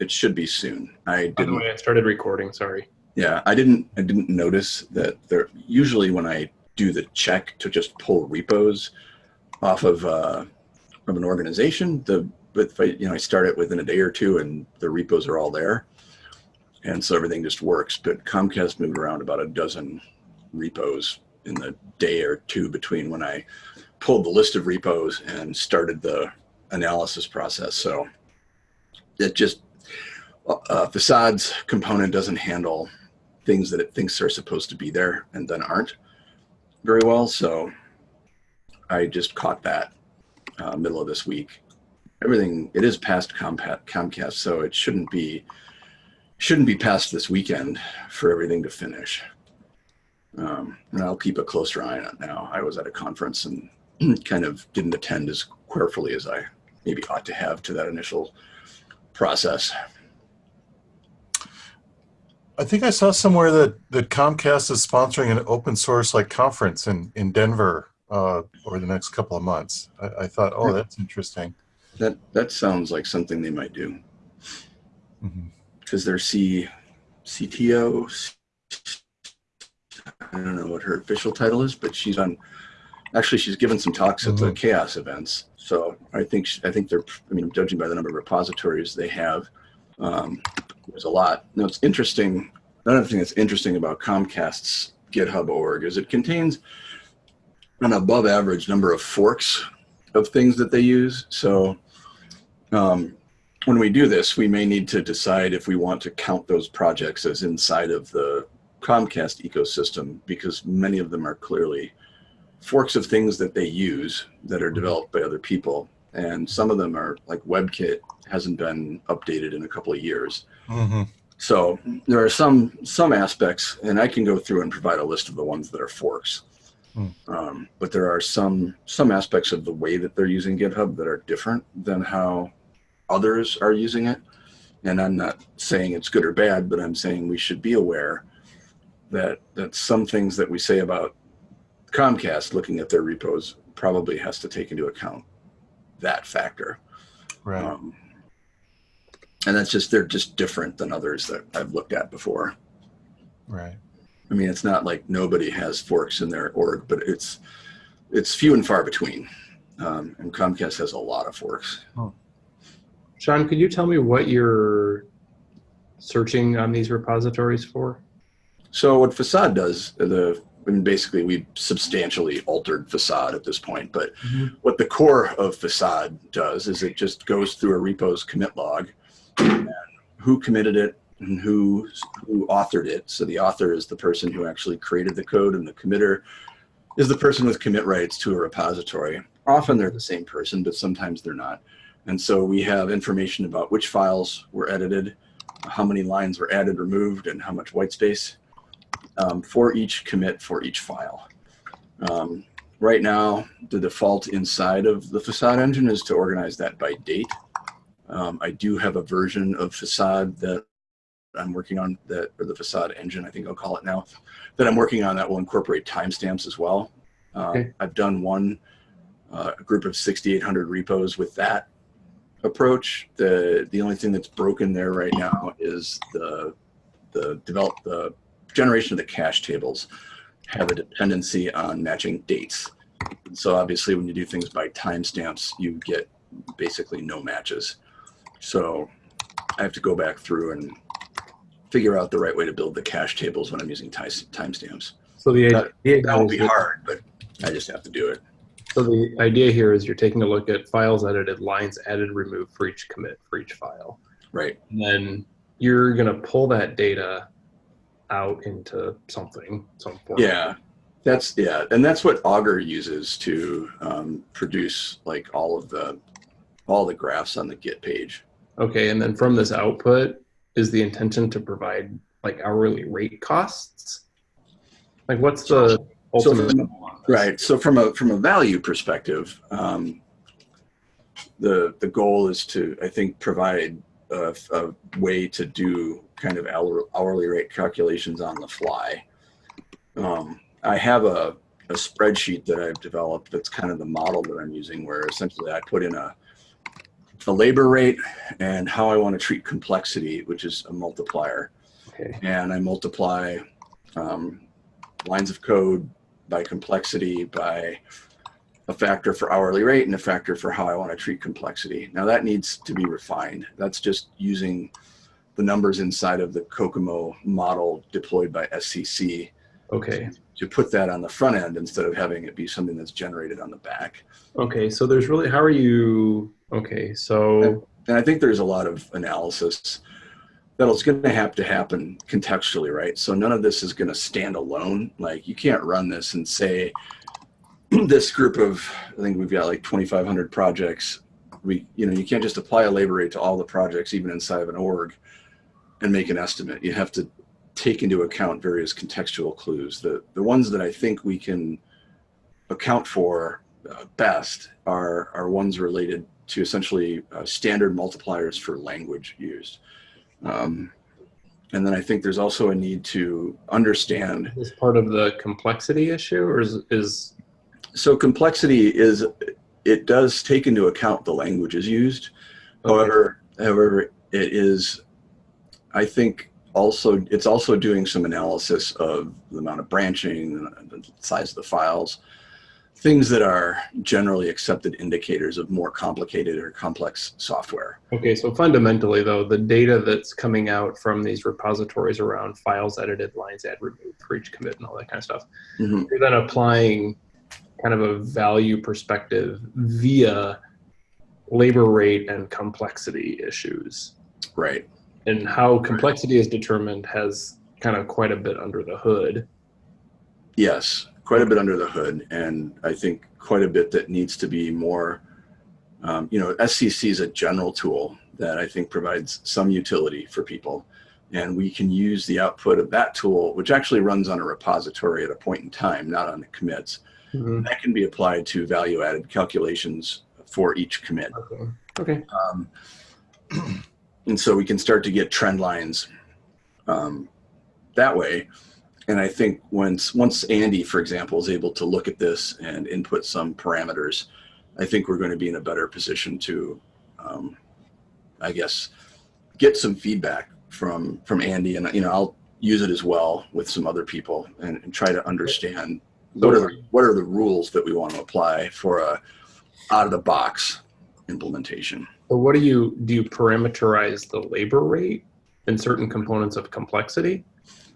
it should be soon. I didn't. By the way, I started recording. Sorry. Yeah, I didn't. I didn't notice that there. Usually, when I do the check to just pull repos off of uh, from an organization, the but if I, you know I start it within a day or two, and the repos are all there, and so everything just works. But Comcast moved around about a dozen repos in the day or two between when I pulled the list of repos and started the analysis process. So it just uh, facades component doesn't handle things that it thinks are supposed to be there and then aren't very well. So I just caught that uh, middle of this week. Everything it is past Comcast, so it shouldn't be shouldn't be past this weekend for everything to finish. Um, and I'll keep a closer eye on it now. I was at a conference and kind of didn't attend as carefully as I maybe ought to have to that initial process. I think I saw somewhere that, that Comcast is sponsoring an open source like conference in, in Denver uh, over the next couple of months. I, I thought, oh, that's interesting. That that sounds like something they might do because their C CTO. I don't know what her official title is, but she's on. Actually, she's given some talks at the Mhm. CHAOSS events. So I think I think they're. I mean, judging by the number of repositories they have, um, there's a lot. Now it's interesting. Another thing that's interesting about Comcast's GitHub org is it contains an above average number of forks of things that they use. So um, when we do this, we may need to decide if we want to count those projects as inside of the Comcast ecosystem because many of them are clearly forks of things that they use that are developed by other people. And some of them are like WebKit hasn't been updated in a couple of years. Hmm So there are some some aspects, and I can go through and provide a list of the ones that are forks. Hmm. Um, but there are some some aspects of the way that they're using GitHub that are different than how others are using it. And I'm not saying it's good or bad, but I'm saying we should be aware that that some things that we say about Comcast looking at their repos probably has to take into account that factor. Right. Um, and that's just they're just different than others that I've looked at before. right. I mean, it's not like nobody has forks in their org, but it's it's few and far between. Um, and Comcast has a lot of forks. Oh. Sean, could you tell me what you're searching on these repositories for? So what Facade does, the I mean, basically we substantially altered Facade at this point, but Mhm. what the core of Facade does is it just goes through a repo's commit log, who committed it and who who authored it. So the author is the person who actually created the code, and the committer is the person with commit rights to a repository. Often they're the same person, but sometimes they're not. And so we have information about which files were edited, how many lines were added, removed, and how much white space um, for each commit for each file. Um, right now, the default inside of the facade engine is to organize that by date. Um, I do have a version of facade that I'm working on that, or the facade engine, I think I'll call it now, that I'm working on that will incorporate timestamps as well. Uh, Okay. I've done one uh, group of 6,800 repos with that approach. The the only thing that's broken there right now is the the develop the generation of the cache tables have a dependency on matching dates. So obviously, when you do things by timestamps, you get basically no matches. So I have to go back through and figure out the right way to build the cache tables when I'm using ti- timestamps. So the That- idea That will be hard, but I just have to do it. So the idea here is you're taking a look at files edited, lines added, removed for each commit for each file. Right. And then you're going to pull that data out into something, some form. Yeah, that's yeah, and that's what Augur uses to um, produce like all of the all the graphs on the Git page. Okay, and then from this output is the intention to provide like hourly rate costs? Like what's the So ultimate from- on this? Right. So from a from a value perspective, um, the the goal is to I think provide a, a way to do kind of hour- hourly rate calculations on the fly. Um, I have a, a spreadsheet that I've developed that's kind of the model that I'm using, where essentially I put in a a labor rate and how I want to treat complexity, which is a multiplier. Okay. And I multiply um, lines of code by complexity by a factor for hourly rate and a factor for how I want to treat complexity. Now that needs to be refined. That's just using the numbers inside of the COCOMO model deployed by SCC Okay. To put that on the front end instead of having it be something that's generated on the back. Okay. So there's really how are you? Okay. So And I think there's a lot of analysis that'll going to have to happen contextually, right? So none of this is going to stand alone. Like you can't run this and say this group of I think we've got like 2,500 projects. We you know you can't just apply a labor rate to all the projects even inside of an org and make an estimate. You have to take into account various contextual clues. The the ones that I think we can account for uh, best are are ones related to essentially uh, standard multipliers for language used. Um, and then I think there's also a need to understand. is part of the complexity issue, or is is So complexity is, it does take into account the languages used. Okay. However, however, it is, I think also, it's also doing some analysis of the amount of branching, the size of the files, things that are generally accepted indicators of more complicated or complex software. Okay, so fundamentally, though, the data that's coming out from these repositories around files edited, lines add, removed for each commit, and all that kind of stuff, Mhm. you're then applying kind of a value perspective via labor rate and complexity issues. Right. And how complexity is determined has kind of quite a bit under the hood. Yes, quite a bit under the hood, and I think quite a bit that needs to be more. Um, you know, SCC is a general tool that I think provides some utility for people, and we can use the output of that tool, which actually runs on a repository at a point in time, not on the commits. That can be applied to value-added calculations for each commit. Okay. Okay. Um, and so we can start to get trend lines um, that way. And I think once once Andy, for example, is able to look at this and input some parameters, I think we're going to be in a better position to, um, I guess, get some feedback from from Andy, and you know I'll use it as well with some other people and, and try to understand what are the, what are the rules that we want to apply for a out of the box implementation. So what do you do? You parameterize the labor rate in certain components of complexity.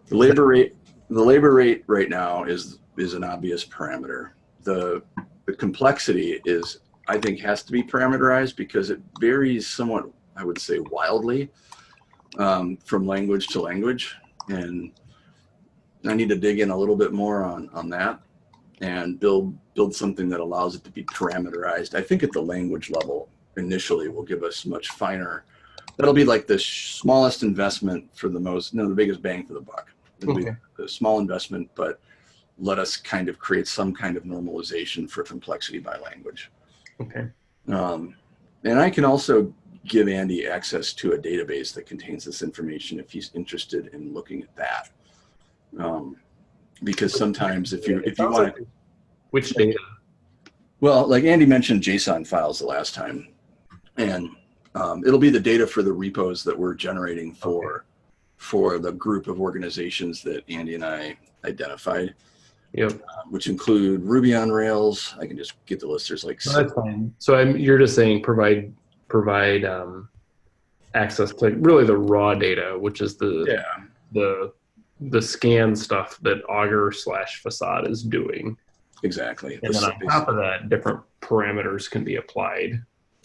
The labor rate, the labor rate right now is is an obvious parameter. The the complexity is, I think, has to be parameterized because it varies somewhat, I would say, wildly um, from language to language, and I need to dig in a little bit more on on that and build build something that allows it to be parameterized. I think at the language level initially will give us much finer. That'll be like the sh- smallest investment for the most, no, the biggest bang for the buck. It'll Okay. be a small investment, but let us kind of create some kind of normalization for complexity by language. Okay. Um, and I can also give Andy access to a database that contains this information if he's interested in looking at that. Um, because sometimes if you if you want like- which data? well, like Andy mentioned JSON files the last time, and um, it'll be the data for the repos that we're generating for for the group of organizations that Andy and I identified, Yep. uh, which include Ruby on Rails. I can just get the list. There's like So that's fine. So I'm, you're just saying provide provide um, access to really the raw data, which is the yeah, the the scan stuff that Augur slash Facade is doing, exactly. and This then on top of that, different parameters can be applied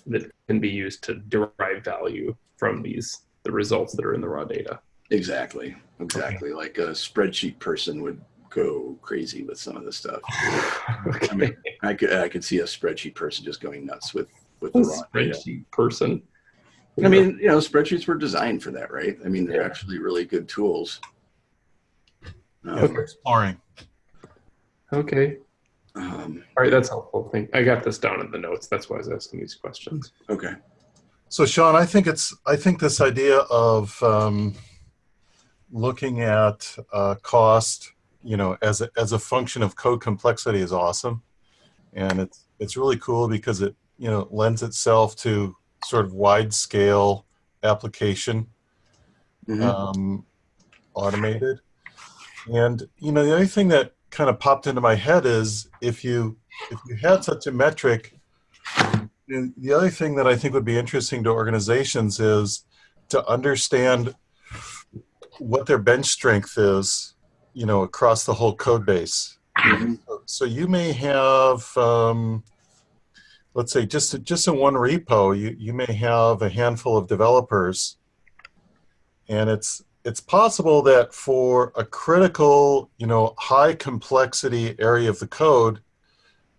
that can be used to derive value from these the results that are in the raw data. Exactly, exactly. Like a spreadsheet person would go crazy with some of this stuff. I mean, I could I could see a spreadsheet person just going nuts with with the A raw data. spreadsheet person. I mean, you know, spreadsheets were designed for that, right? I mean, they're Yeah. actually really good tools. Um, Yeah, exploring. okay. Um, All right, that's helpful. Thank. I got this down in the notes. That's why I was asking these questions. okay. So, Sean, I think it's I think this idea of um, looking at uh, cost, you know, as a, as a function of code complexity is awesome, and it's it's really cool because it you know lends itself to sort of wide scale application Mhm. um, automated. And you know, the other thing that kind of popped into my head is if you if you had such a metric, the other thing that I think would be interesting to organizations is to understand what their bench strength is, you know, across the whole code base. So you may have, um, let's say, just just in one repo, you you may have a handful of developers, and it's it's possible that for a critical, you know, high complexity area of the code,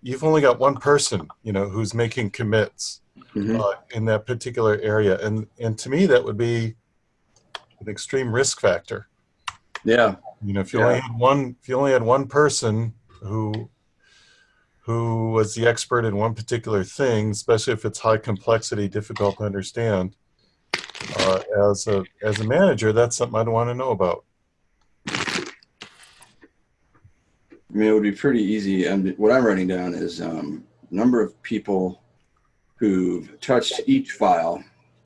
you've only got one person, you know, who's making commits Mhm. uh, in that particular area, and and to me that would be an extreme risk factor. Yeah. You know, if you only had one, if you only had one person who who was the expert in one particular thing, especially if it's high complexity, difficult to understand, uh, as a as a manager, that's something I'd want to know about. I mean, it would be pretty easy. And what I'm writing down is um, number of people who've touched each file,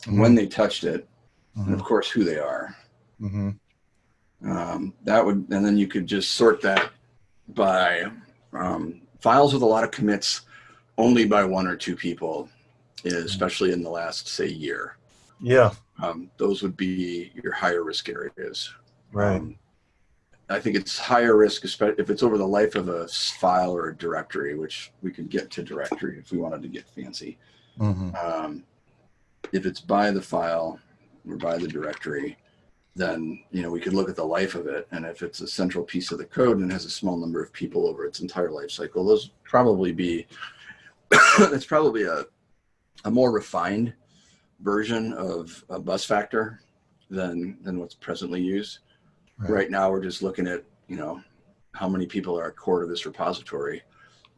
when they touched it, and of course who they are. hmm Um, that would, and then you could just sort that by um, files with a lot of commits, only by one or two people, especially in the last say year. Yeah, Um, those would be your higher risk areas. right. Um, I think it's higher risk, especially if it's over the life of a file or a directory, which we could get to directory if we wanted to get fancy. hmm Um, if it's by the file or by the directory, then you know we could look at the life of it, and if it's a central piece of the code and has a small number of people over its entire life cycle, those probably be it's probably a a more refined version of a bus factor than than what's presently used. Right. Right now, we're just looking at you know how many people are core to this repository,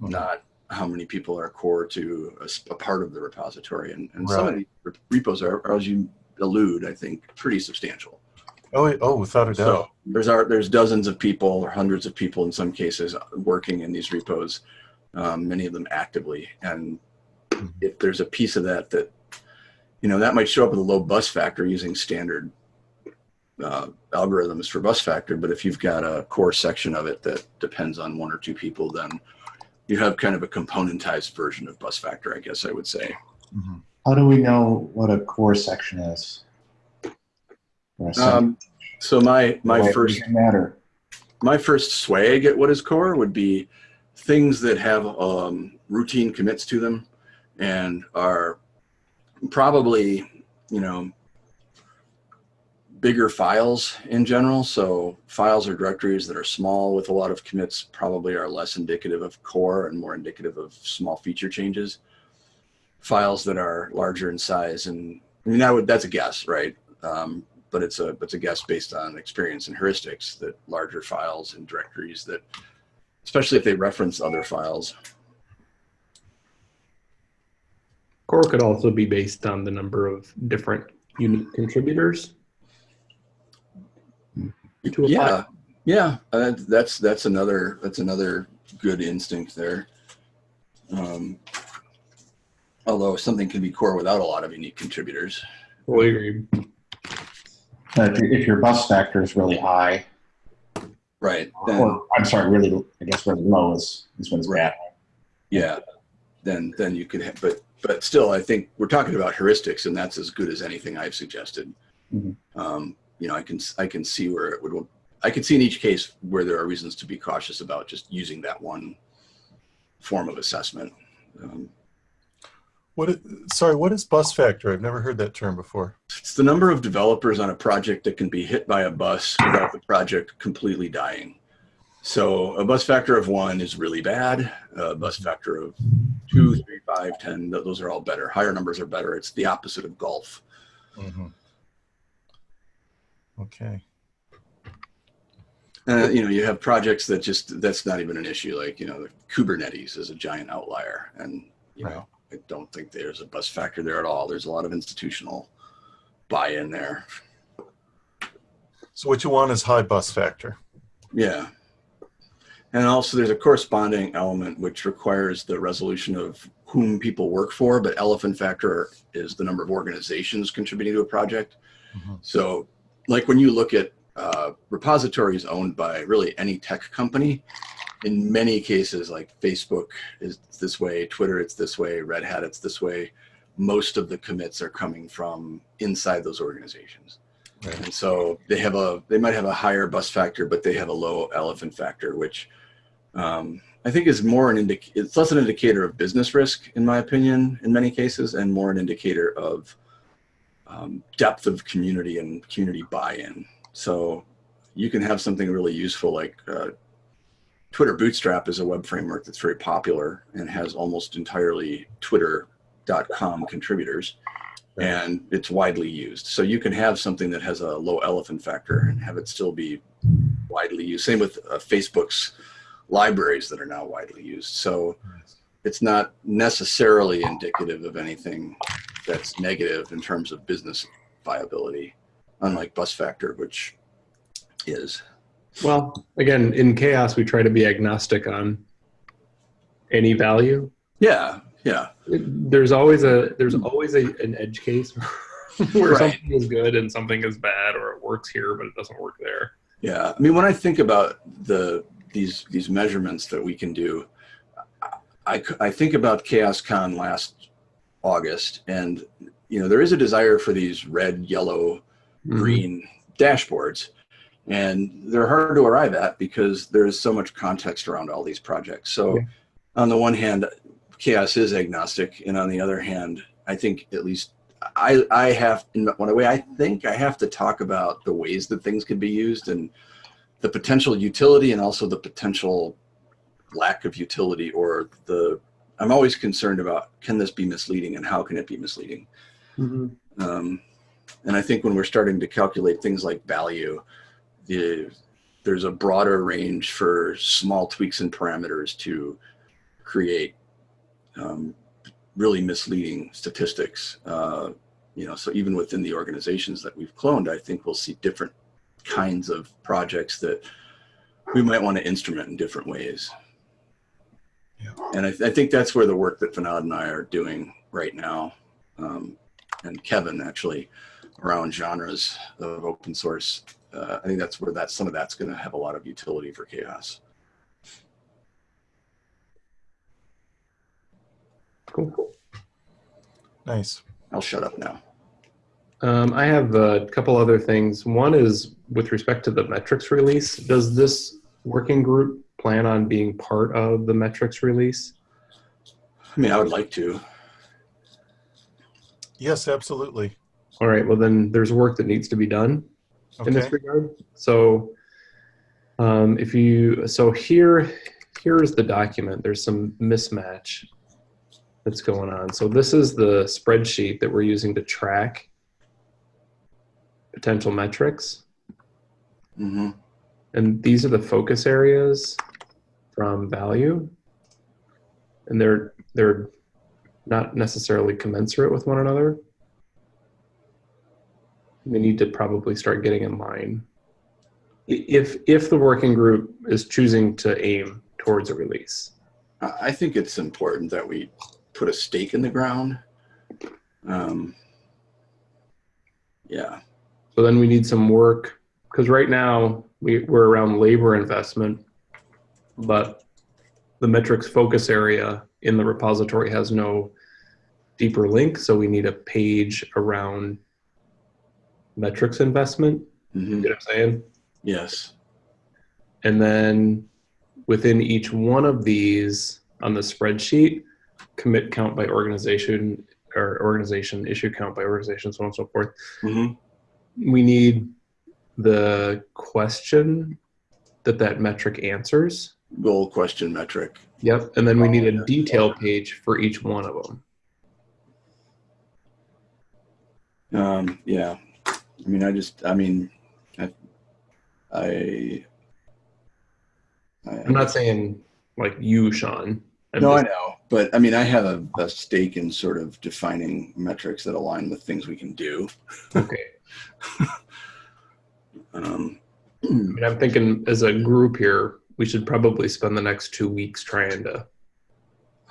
Mhm. not how many people are core to a part of the repository. And, and some of Right. these repos are, are, as you allude, I think, pretty substantial. Oh, oh, without a doubt. So there's our, there's dozens of people or hundreds of people in some cases working in these repos, um, many of them actively. And Mhm. if there's a piece of that that, you know, that might show up with a low bus factor using standard uh, algorithms for bus factor. But if you've got a core section of it that depends on one or two people, then you have kind of a componentized version of bus factor, I guess I would say. Mhm. How do we know what a core section is? Or a section? Um, so my my first matter. my first swag at what is core would be things that have um, routine commits to them and are probably you know bigger files in general. So files or directories that are small with a lot of commits probably are less indicative of core and more indicative of small feature changes. Files that are larger in size and i mean that would that's a guess right? Um, but it's a it's a guess based on experience and heuristics that larger files and directories that especially if they reference other files Core could also be based on the number of different unique contributors. To a yeah yeah uh, that's that's another that's another good instinct there um, although something can be core without a lot of unique contributors Fully agree. But if, your- if your bus factor is really high, right then or I'm sorry, really, I guess really low is, is when it's bad. yeah then then you could have but but still i think we're talking about heuristics and that's as good as anything i've suggested Mhm. um, you know i can i can see where it would i can see in each case where there are reasons to be cautious about just using that one form of assessment um, What? sorry, what is bus factor? I've never heard that term before. it's the number of developers on a project that can be hit by a bus without the project completely dying so a bus factor of one is really bad a bus factor of two three five ten th- those are all better higher numbers are better it's the opposite of golf hmm Okay. Uh, you know, you have projects that just that's not even an issue. Like you know, Kubernetes is a giant outlier, and you Right. know, I don't think there's a bus factor there at all. There's a lot of institutional buy-in there. So what you want is high bus factor. Yeah, And also there's a corresponding element which requires the resolution of whom people work for, but elephant factor is the number of organizations contributing to a project. Mhm. So like when you look at uh, repositories owned by really any tech company, in many cases like Facebook is this way, Twitter it's this way, Red Hat it's this way, most of the commits are coming from inside those organizations. Right. And so they have a, they might have a higher bus factor, but they have a low elephant factor, which um, I think is more an indic, it's less an indicator of business risk, in my opinion, in many cases, and more an indicator of um, depth of community and community buy-in. So you can have something really useful like uh, Twitter Bootstrap is a web framework that's very popular and has almost entirely twitter.com contributors Right. and it's widely used. So you can have something that has a low elephant factor and have it still be widely used. Same with uh, Facebook's libraries that are now widely used. So it's not necessarily indicative of anything that's negative in terms of business viability, unlike bus factor, which is. Well, again, in CHAOSS, we try to be agnostic on any value. Yeah, yeah, There's always a there's always a, an edge case where Right. something is good and something is bad, or it works here but it doesn't work there. yeah. I mean, when I think about the these these measurements that we can do, I, I think about CHAOSScon last August, and you know there is a desire for these red, yellow, mm-hmm. green dashboards and they're hard to arrive at because there's so much context around all these projects. So on the one hand CHAOSS is agnostic and on the other hand i think at least i i have in one way i think i have to talk about the ways that things could be used and the potential utility and also the potential lack of utility or the i'm always concerned about can this be misleading and how can it be misleading Mhm. um, and I think when we're starting to calculate things like value, the, there's a broader range for small tweaks and parameters to create um, really misleading statistics. Uh, you know, so even within the organizations that we've cloned, I think we'll see different kinds of projects that we might want to instrument in different ways. Yeah. And I, I think that's where the work that Fanad and I are doing right now, um, and Kevin actually, around genres of open source. Uh, I think that's where that some of that's going to have a lot of utility for CHAOSS. Cool. Nice. I'll shut up now. Um, I have a couple other things. One is with respect to the metrics release. Does this working group plan on being part of the metrics release? I mean, I would like to. Yes, absolutely. All right. Well, then there's work that needs to be done in this regard. So, um, if you so here here is the document. There's some mismatch that's going on. So this is the spreadsheet that we're using to track potential metrics. Hmm And these are the focus areas from value. And they're they're not necessarily commensurate with one another. They need to probably start getting in line. If if the working group is choosing to aim towards a release. I I think it's important that we put a stake in the ground. Um, yeah. So then we need some work because right now we, we're around labor investment, but the metrics focus area in the repository has no deeper link. So we need a page around metrics investment. hmm You know what I'm saying? Yes. And then within each one of these on the spreadsheet, commit count by organization or organization, issue count by organization, so on and so forth. hmm we need the question that that metric answers. Goal question metric. Yep. And then we need Oh, a detail page for each one of them. Um, yeah. I mean, I just, I mean, I, I, I I'm not saying like you, Sean. I'm no, I know, but I mean, I have a, a stake in sort of defining metrics that align with things we can do. okay. Um, I'm thinking as a group here, we should probably spend the next two weeks trying to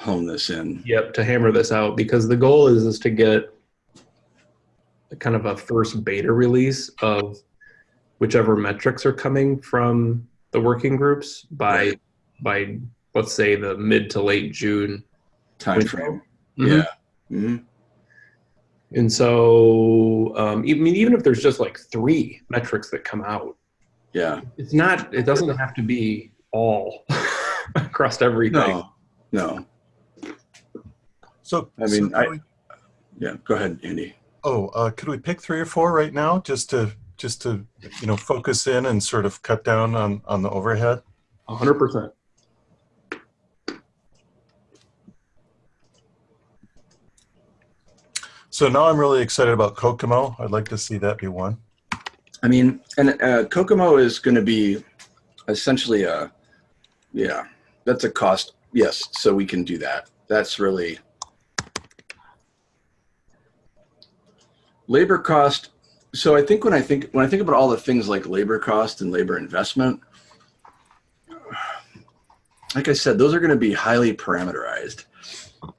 Hone this in. Yep, to hammer this out because the goal is is to get a kind of a first beta release of whichever metrics are coming from the working groups by by let's say the mid to late June. Time window. frame. Mhm. Yeah. hmm And so, um, I mean, even if there's just like three metrics that come out, Yeah. it's not. It doesn't have to be all across everything. No. No. So, I mean, so I- we- Yeah. Go ahead, Andy. oh, uh, could we pick three or four right now, just to just to you know focus in and sort of cut down on on the overhead? Hundred percent. So now I'm really excited about COCOMO. I'd like to see that be one. I mean, and uh, COCOMO is going to be essentially a, yeah, that's a cost. Yes, so we can do that. That's really labor cost. So I think when I think when I think about all the things like labor cost and labor investment, like I said, those are going to be highly parameterized,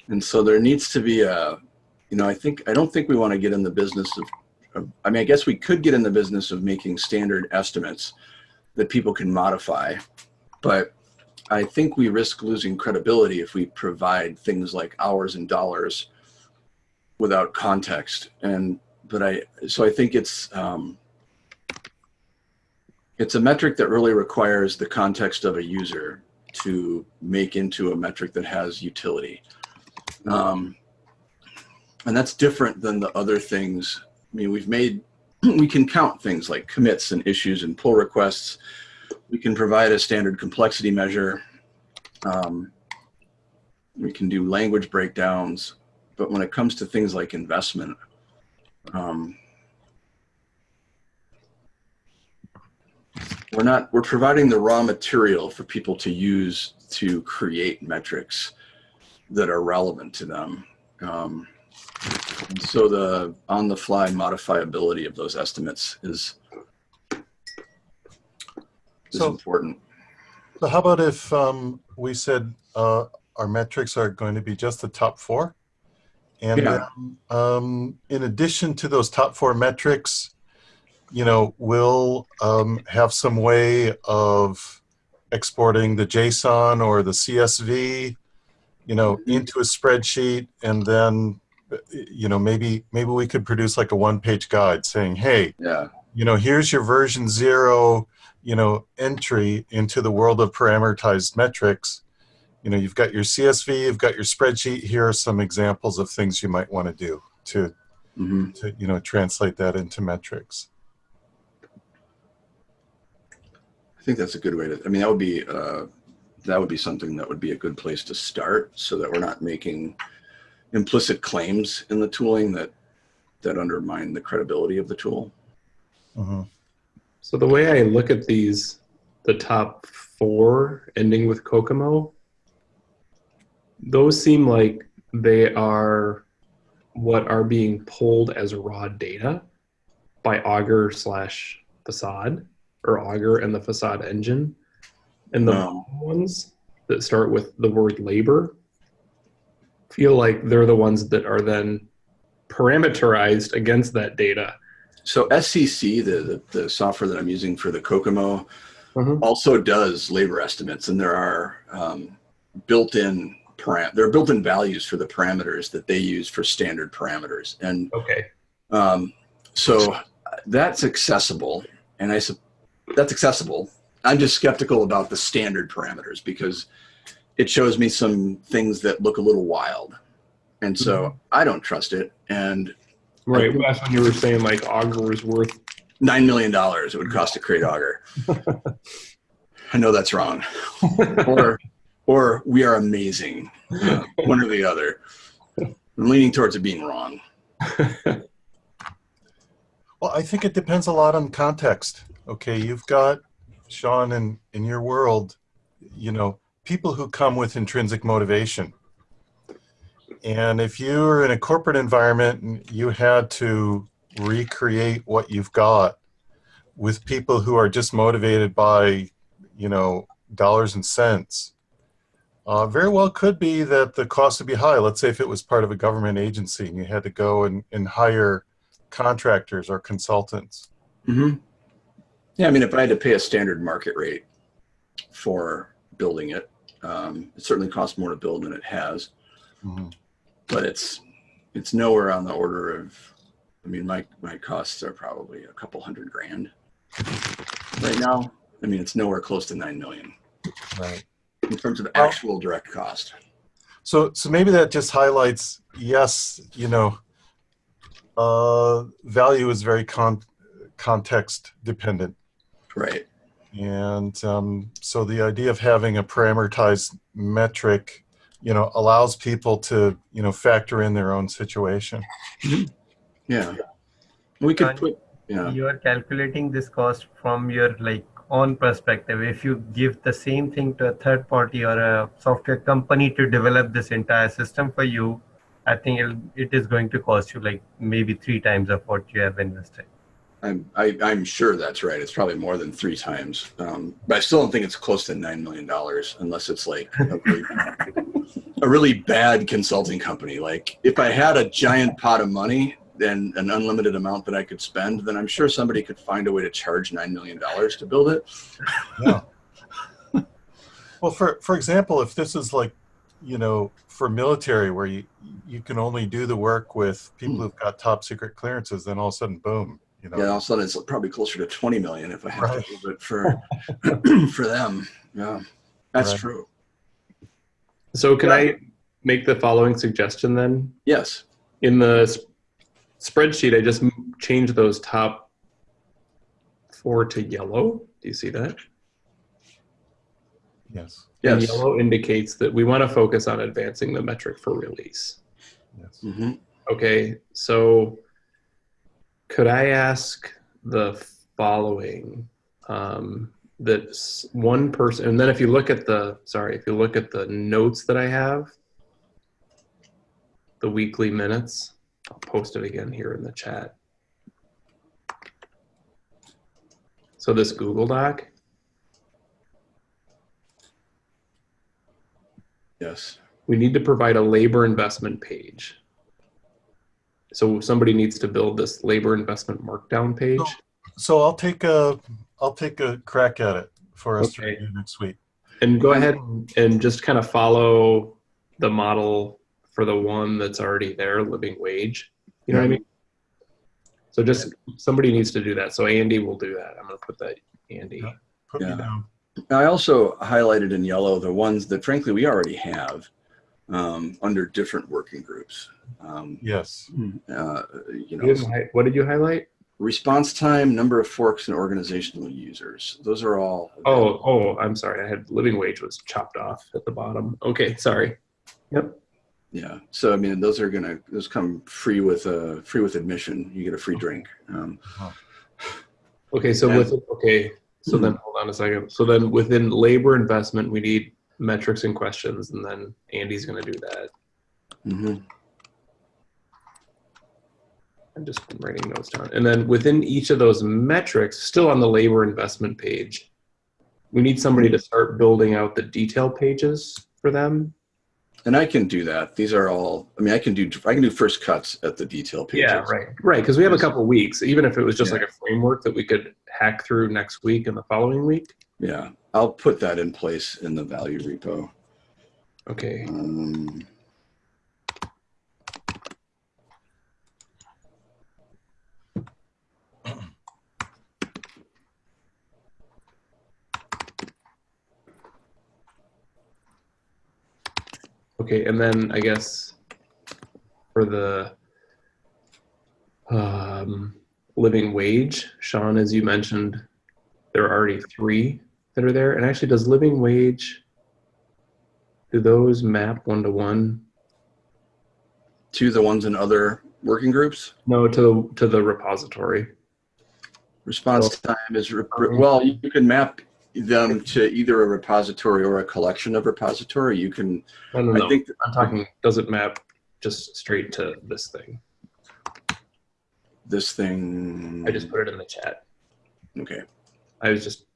and so there needs to be a, you know, I think I don't think we want to get in the business of of- I mean, I guess we could get in the business of making standard estimates that people can modify, but I think we risk losing credibility if we provide things like hours and dollars without context. And but I so I think it's um, it's a metric that really requires the context of a user to make into a metric that has utility. Um, and that's different than the other things I mean, we've made, we can count things like commits and issues and pull requests. We can provide a standard complexity measure. Um, we can do language breakdowns. But when it comes to things like investment, um, we're not, we're providing the raw material for people to use to create metrics that are relevant to them. Um, and so the on-the-fly modifiability of those estimates is is So- important. So how about if um, we said uh, our metrics are going to be just the top four? And Yeah. then, um, in addition to those top four metrics, you know, we'll um, have some way of exporting the JSON or the CSV, you know, Mhm. into a spreadsheet, and then, you know, maybe maybe we could produce like a one-page guide saying, "Hey, Yeah, you know, here's your version zero, you know, entry into the world of parameterized metrics. You know, you've got your CSV, you've got your spreadsheet. Here are some examples of things you might want to do to, hmm to, you know, translate that into metrics. I think that's a good way to. I mean, that would be uh, that would be something that would be a good place to start, so that we're not making implicit claims in the tooling that that undermine the credibility of the tool. Mhm. So the way I look at these, the top four ending with COCOMO, those seem like they are what are being pulled as raw data by Augur slash Facade or Augur and the Facade engine. And the No. ones that start with the word labor feel like they're the ones that are then parameterized against that data. So SCC, the, the the software that I'm using for the COCOMO, Mhm. also does labor estimates, and there are um, built-in param- there are built-in values for the parameters that they use for standard parameters, and Okay. um, so that's accessible, and I sup- that's accessible. I'm just skeptical about the standard parameters because it shows me some things that look a little wild, and so I don't trust it. And Right. Well, that's when you were saying like Augur is worth nine million dollars it would cost to create Augur. I know that's wrong, or or we are amazing, Uh, one or the other. I'm leaning towards it being wrong. Well, I think it depends a lot on context. Okay, you've got Sean in in your world, you know, people who come with intrinsic motivation. And if you're in a corporate environment and you had to recreate what you've got with people who are just motivated by, you know, dollars and cents, uh, very well could be that the cost would be high. Let's say if it was part of a government agency and you had to go and, and hire contractors or consultants. Mm -hmm. Yeah, I mean, if I had to pay a standard market rate for building it, um, it certainly costs more to build than it has, Mhm. but it's it's nowhere on the order of. I mean, my my costs are probably a couple hundred grand right now. I mean, it's nowhere close to nine million Right. in terms of Well- actual direct cost. So, so maybe that just highlights, yes, you know, uh, value is very con- context dependent. Right. And um, so the idea of having a parameterized metric, you know, allows people to, you know, factor in their own situation. Yeah. We could And- put. Yeah. you are calculating this cost from your like own perspective if you give the same thing to a third party or a software company to develop this entire system for you i think it'll, it is going to cost you like maybe three times of what you have invested I'm I, I'm sure that's right. It's probably more than three times, um, but I still don't think it's close to nine million dollars unless it's like a really, a really bad consulting company. Like if I had a giant pot of money and an unlimited amount that I could spend, then I'm sure somebody could find a way to charge nine million dollars to build it. yeah. Well, for, for example, if this is like, you know, for military where you, you can only do the work with people Hmm. who've got top secret clearances, then all of a sudden, boom, you know. Yeah, all of a sudden it's probably closer to twenty million if I have Right. to build it for for them. Yeah, that's Right. true. So can I make the following suggestion then? Yes. In the s- spreadsheet, I just m- changed those top four to yellow. Do you see that? Yes, And Yes. yellow indicates that we want to focus on advancing the metric for release. yes. hmm Okay, so could I ask the following? Um, that one person, and then if you look at the, sorry, if you look at the notes that I have, the weekly minutes, I'll post it again here in the chat. So this Google Doc, Yes. we need to provide a labor investment page. So somebody needs to build this labor investment markdown page. So I'll take a, I'll take a crack at it for us to Okay. review next week. And go ahead and just kind of follow the model for the one that's already there, living wage. You know what I mean? So just somebody needs to do that. So Andy will do that. I'm going to put that Andy. Yeah. Put Yeah. me down. I also highlighted in yellow the ones that frankly we already have um, under different working groups. Um, Yes. uh, you You know, didn't What did you highlight? response time, number of forks, and organizational users. Those are all. Oh, oh, I'm sorry. I had living wage was chopped off at the bottom. Okay, sorry. Yep. Yeah. So I mean, those are gonna those come free with uh, free with admission. You get a free drink. Um, Okay, so Yeah. with okay, so then hold on a second. So then within labor investment, we need metrics and questions, and then Andy's going to do that. mhm. I'm just writing notes down. And then within each of those metrics, still on the labor investment page, we need somebody to start building out the detail pages for them. And I can do that. These are all. I mean, I can do I can do first cuts at the detail pages. Yeah, right. Right, because we have a couple weeks. Even if it was just Yeah. like a framework that we could hack through next week and the following week. Yeah. I'll put that in place in the value repo. Okay. Um, Okay, and then I guess for the um, living wage, Sean, as you mentioned, there are already three that are there. And actually, does living wage do those map one to one? to the ones in other working groups. No, to to the repository. Response time is well. You can map them to either a repository or a collection of repository. You can. No, no, no. I think I'm talking. Does it map just straight to this thing? this thing. I just put it in the chat. okay. I was just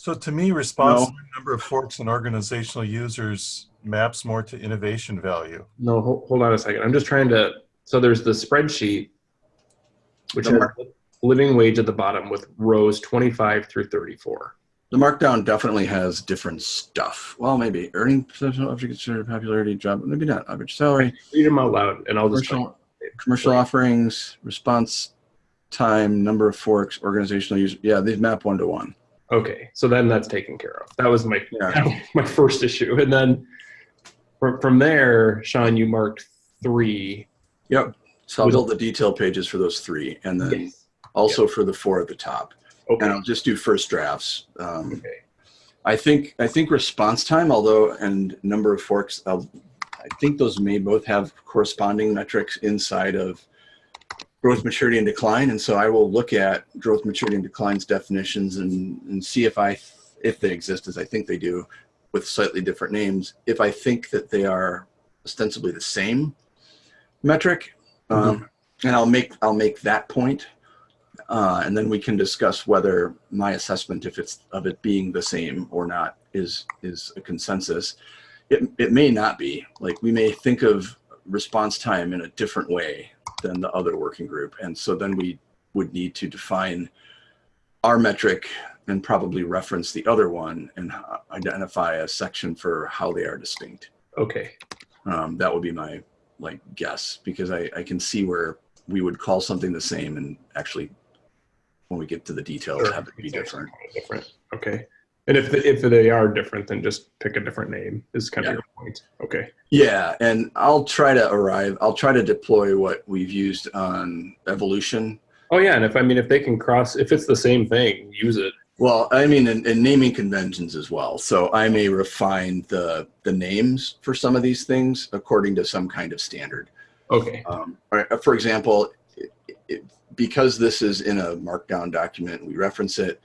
So to me, response No. time, number of forks and organizational users maps more to innovation value. No, hold, hold on a second. I'm just trying to. So there's the spreadsheet, which The has living wage at the bottom with rows 25 through 34. The markdown definitely has different stuff. Well, maybe earning potential object considered popularity, job, maybe not average salary, Read them out loud, and I'll just. commercial, commercial offerings, response time, number of forks, organizational use. Yeah, these map one to one. Okay, so then that's taken care of. That was my Yeah. my first issue, and then from from there, Sean, you marked three. Yep. So I'll build the detail pages for those three, and then Yes. also for the four at the top. Okay. And I'll just do first drafts. Um, Okay. I think I think response time, although and number of forks, I'll, I think those may both have corresponding metrics inside of growth, maturity, and decline. And so I will look at growth, maturity, and declines definitions and, and see if I if they exist as I think they do, with slightly different names. If I think that they are ostensibly the same metric, um, and I'll make I'll make that point uh, and then we can discuss whether my assessment, if it's of it being the same or not, is is a consensus. It it may not be. Like we may think of response time in a different way than the other working group, and so then we would need to define our metric and probably reference the other one and identify a section for how they are distinct. Okay. Um, that would be my like guess because I, I can see where we would call something the same and actually when we get to the details Sure. have it be different. Different. Okay. And if the, if they are different, then just pick a different name. Is kind of Yeah. your point. Okay. Yeah, and I'll try to arrive. I'll try to deploy what we've used on evolution. Oh yeah, and if I mean if they can cross, if it's the same thing, use it. Well, I mean, in, in naming conventions as well. So I may refine the the names for some of these things according to some kind of standard. Okay. Um, for example, it, it, because this is in a markdown document, we reference it.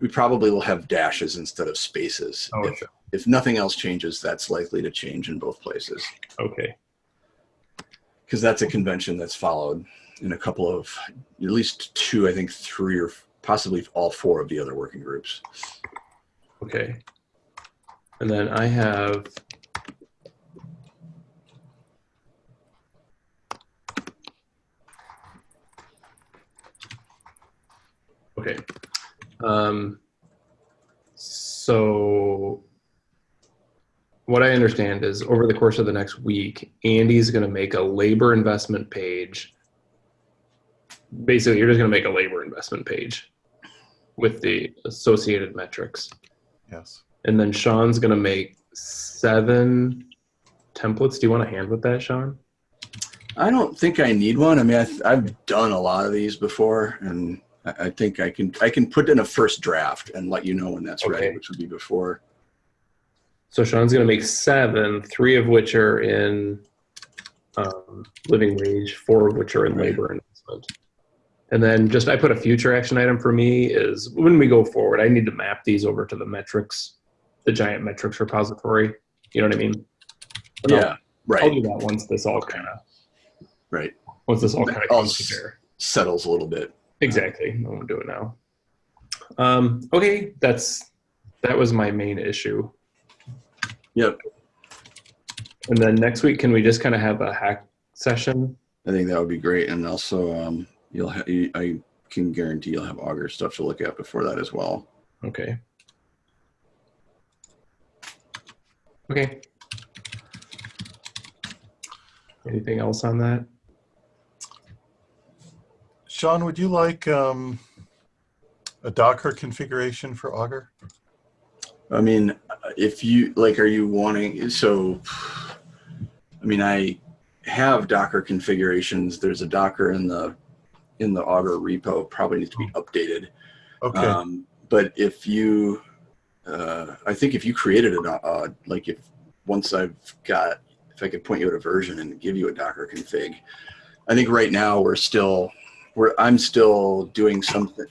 We probably will have dashes instead of spaces. Oh, if, sure. if nothing else changes, that's likely to change in both places Okay. because that's a convention that's followed in a couple of, at least two, I think three or possibly all four of the other working groups. Okay. And then I have. Okay. Um, so what I understand is over the course of the next week, Andy's going to make a labor investment page. Basically, you're just going to make a labor investment page with the associated metrics. Yes. And then Sean's going to make seven templates. Do you want a hand with that, Sean? I don't think I need one. I mean, I've, I've done a lot of these before, and I, I think I can I can put in a first draft and let you know when that's ready, which would be before. So Sean's going to make seven, three of which are in um, living wage, four of which are in Right. labor investment. And then just I put a future action item for me is when we go forward, I need to map these over to the metrics, the giant metrics repository. You know what I mean? But I'll- Yeah, I'll, right, do that once this all kind of right. once this all kind of Settles a little bit. Exactly. I won't do it now. Um, okay, that's that was my main issue. Yep. And then next week, can we just kind of have a hack session? I think that would be great, and also um, you'll ha- you, I can guarantee you'll have Augur stuff to look at before that as well. Okay. Okay. Anything else on that? Sean, would you like um, a Docker configuration for Augur? I mean, if you like, are you wanting so? I mean, I have Docker configurations. There's a Docker in the in the Augur repo. Probably needs to be updated. Okay. Um, but if you, uh, I think if you created it, uh, like if once I've got, if I could point you at a version and give you a Docker config, I think right now we're still, we're, I'm still doing something.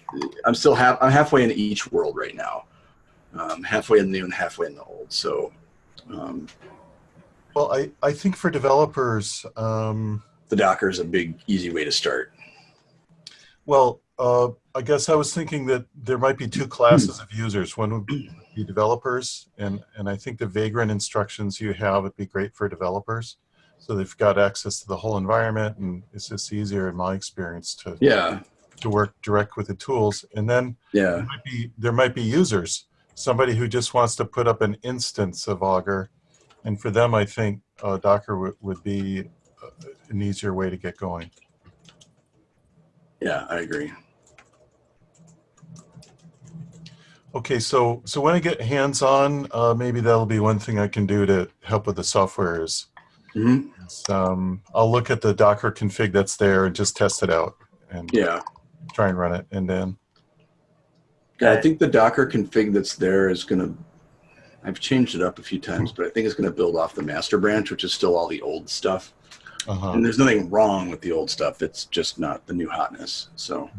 I'm still half, I'm halfway in each world right now. Um, halfway in the new and halfway in the old. So, um, well, I, I think for developers, um, the Docker is a big, easy way to start. well, uh, I guess I was thinking that there might be two classes of users. One would be developers, and, and I think the Vagrant instructions you have would be great for developers. So they've got access to the whole environment, and it's just easier in my experience to, Yeah, to work direct with the tools. And then yeah, there might be, there might be users, somebody who just wants to put up an instance of Augur. And for them, I think uh, Docker would, would be uh, an easier way to get going. yeah, I agree. Okay, so so when I get hands-on, uh, maybe that'll be one thing I can do to help with the software is, hmm um, I'll look at the Docker config that's there and just test it out and Yeah. try and run it. And then, Yeah, I think the Docker config that's there is going to, I've changed it up a few times, but I think it's going to build off the master branch, which is still all the old stuff. uh And there's nothing wrong with the old stuff. It's just not the new hotness. So,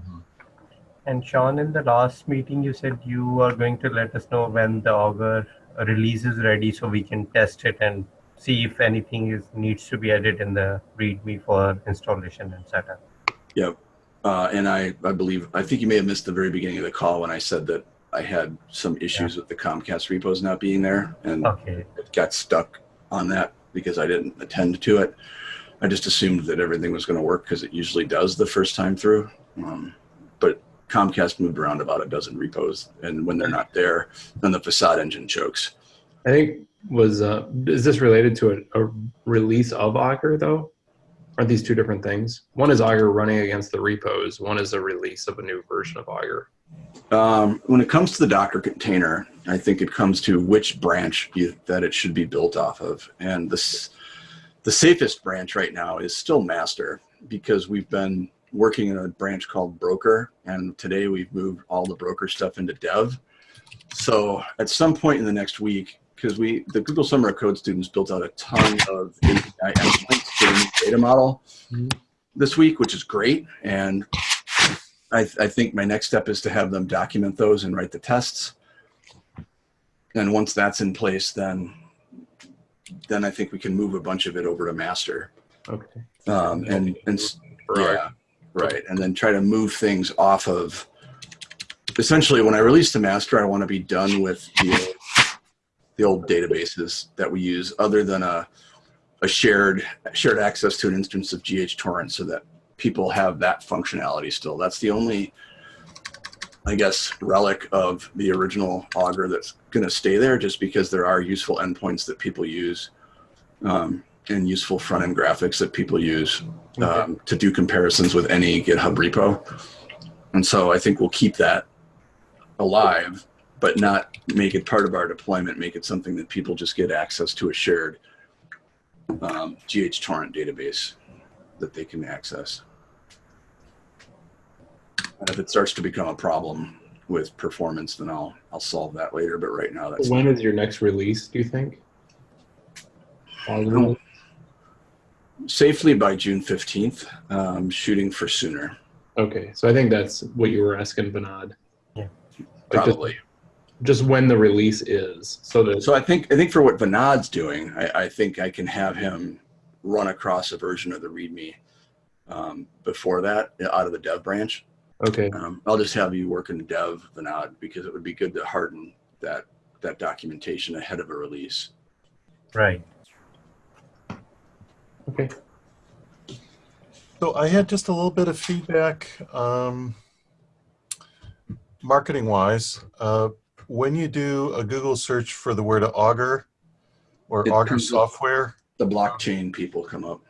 And Sean, in the last meeting, you said you are going to let us know when the Augur release is ready so we can test it and see if anything is needs to be added in the README for installation and setup. yep. Uh, and I, I believe, I think you may have missed the very beginning of the call when I said that I had some issues with the Comcast repos not being there and Okay. it got stuck on that because I didn't attend to it. I just assumed that everything was going to work because it usually does the first time through. Um, but Comcast moved around about a dozen repos, and when they're not there, then the facade engine chokes. I think was uh, is this related to a, a release of Augur though? Aren't these two different things? One is Augur running against the repos. One is a release of a new version of Augur. Um, when it comes to the Docker container, I think it comes to which branch you, that it should be built off of, and this the safest branch right now is still master because we've been working in a branch called broker, and today we've moved all the broker stuff into dev. So at some point in the next week, because we the Google Summer of Code students built out a ton of API endpoints for the new data model Mhm. this week, which is great, and I, I think my next step is to have them document those and write the tests. And once that's in place, then then I think we can move a bunch of it over to master. Okay. Um, and and s- yeah, right. And then try to move things off of. Essentially, when I release the master, I want to be done with the old, the old databases that we use, other than a a shared shared access to an instance of GHTorrent, so that people have that functionality still. That's the only, I guess, relic of the original Augur that's going to stay there, just because there are useful endpoints that people use. Um, and useful front end graphics that people use um, to do comparisons with any GitHub repo. And so I think we'll keep that alive, but not make it part of our deployment, make it something that people just get access to a shared um, GHTorrent database that they can access. And if it starts to become a problem with performance, then I'll I'll solve that later. But right now, that's When is your next release? Do you think? Augur? safely by June fifteenth. Um, shooting for sooner, Okay, so I think that's what you were asking, Vinod. Yeah. Like just, probably. Just when the release is, so that So I think I think for what Vinod's doing, I, I think I can have him run across a version of the README um, before that out of the dev branch. okay, Um, I'll just have you work in dev Vinod because it would be good to harden that that documentation ahead of a release. Right. okay. so I had just a little bit of feedback, um, marketing wise. Uh, when you do a Google search for the word Augur or It Augur software, The blockchain people come up.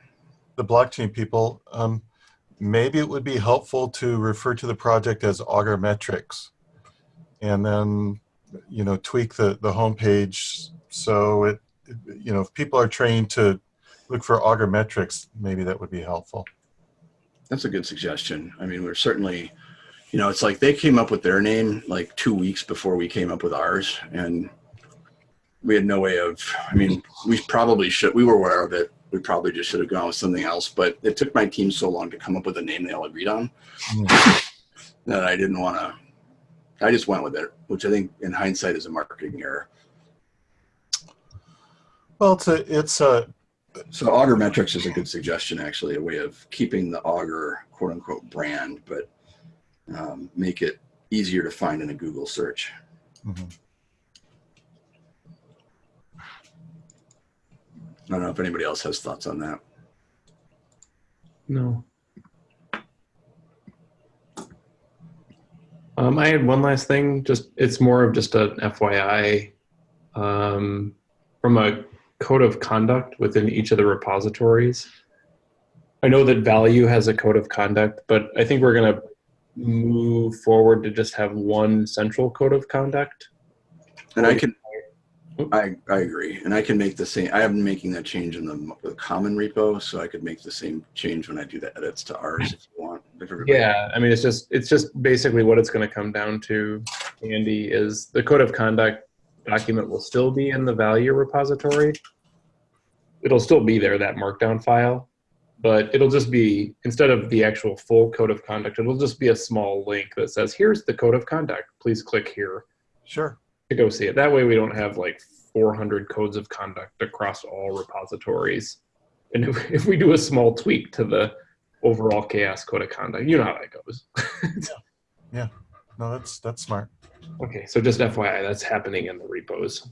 the blockchain people, um, maybe it would be helpful to refer to the project as Augur Metrics, and then you know tweak the the homepage so it you know if people are trained to look for Augur Metrics, maybe that would be helpful. That's a good suggestion. I mean, we're certainly, you know, it's like they came up with their name like two weeks before we came up with ours, and we had no way of. I mean, we probably should. We were aware of it. We probably just should have gone with something else. But it took my team so long to come up with a name they all agreed on mm-hmm. that I didn't want to. I just went with it, which I think, in hindsight, is a marketing error. Well, it's a it's a So Augur Metrics is a good suggestion, actually, a way of keeping the Augur quote unquote brand, but um, make it easier to find in a Google search. Mhm. I don't know if anybody else has thoughts on that. No. Um, I had one last thing. Just it's more of just a FYI. Um, from a code of conduct within each of the repositories. I know that Value has a code of conduct, but I think we're going to move forward to just have one central code of conduct. And I can, I, I agree. And I can make the same, I am making that change in the, the common repo, so I could make the same change when I do the edits to ours if you want. if Yeah, I mean, it's just it's just basically what it's going to come down to, Andy, is the code of conduct document will still be in the value repository. It'll still be there, that markdown file, but it'll just be instead of the actual full code of conduct, it'll just be a small link that says, "Here's the code of conduct. Please click here Sure. to go see it." That way, we don't have like 400 codes of conduct across all repositories. And if, if we do a small tweak to the overall CHAOSS code of conduct, you know how that goes. Yeah. No, that's that's smart. Okay, so just FYI, that's happening in the repos.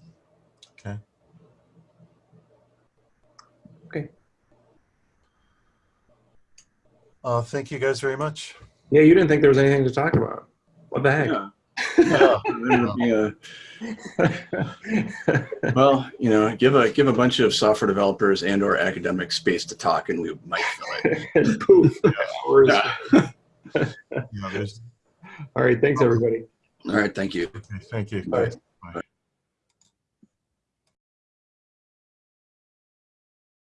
Uh, thank you guys very much. Yeah, you didn't think there was anything to talk about. What the heck? Yeah. Yeah. Yeah. Well, you know, give a give a bunch of software developers and or academic space to talk, and we might fill it. poof. hours. Yeah. Yeah, All right, thanks everybody. All right, thank you. okay, thank you. Bye. Bye.